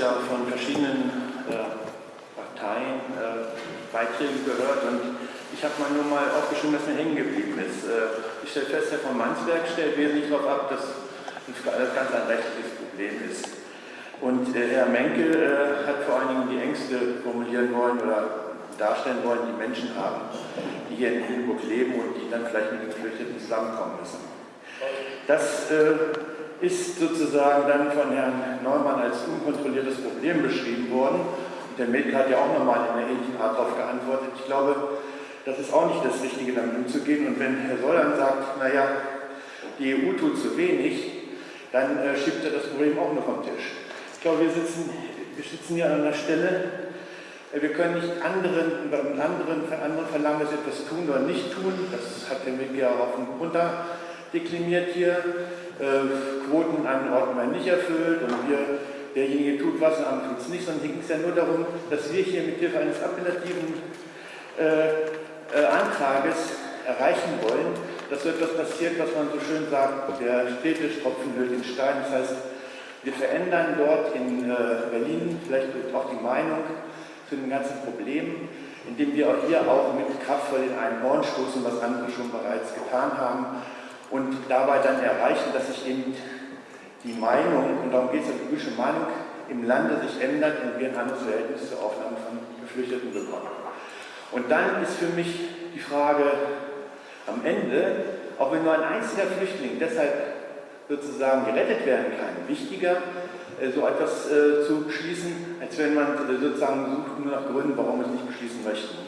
ja von verschiedenen äh, Parteien äh, Beiträge gehört und ich habe mal nur mal aufgeschrieben, was mir hängen geblieben ist. Äh, ich stelle fest, Herr von Mansberg stellt wesentlich darauf ab, dass das ganz ein rechtliches Problem ist. Und Herr Menke hat vor allen Dingen die Ängste formulieren wollen oder darstellen wollen, die Menschen haben, die hier in Lüneburg leben und die dann vielleicht mit den Geflüchteten zusammenkommen müssen. Das ist sozusagen dann von Herrn Neumann als unkontrolliertes Problem beschrieben worden. Und der Milke hat ja auch nochmal in einer ähnlichen Art darauf geantwortet. Ich glaube, das ist auch nicht das Richtige, damit umzugehen. Und wenn Herr Sollan sagt, naja, die EU tut zu wenig, dann äh, schiebt er das Problem auch nur vom Tisch. Ich glaube, wir sitzen, wir sitzen hier an einer Stelle, wir können nicht anderen, anderen, anderen verlangen, dass sie etwas tun oder nicht tun. Das hat der Mick ja auch runter deklimiert hier. Äh, Quoten an Orten werden nicht erfüllt und wir, derjenige tut was und andere tut es nicht, sondern hier ging es ja nur darum, dass wir hier mit Hilfe eines appellativen äh, äh, Antrages erreichen wollen, dass so etwas passiert, was man so schön sagt, der Städtisch-Tropfen hüllt den Stein. Das heißt, wir verändern dort in äh, Berlin vielleicht auch die Meinung, zu den ganzen Problemen, indem wir auch hier auch mit Kraft vor den einen Horn stoßen, was andere schon bereits getan haben dabei dann erreichen, dass sich eben die Meinung, und darum geht es ja, die politische Meinung im Lande sich ändert und wir ein anderes Verhältnis zur Aufnahme von Geflüchteten bekommen. Und dann ist für mich die Frage am Ende, auch wenn nur ein einziger Flüchtling deshalb sozusagen gerettet werden kann, wichtiger, äh, so etwas äh, zu beschließen, als wenn man äh, sozusagen sucht nur nach Gründen, warum wir es nicht beschließen möchten.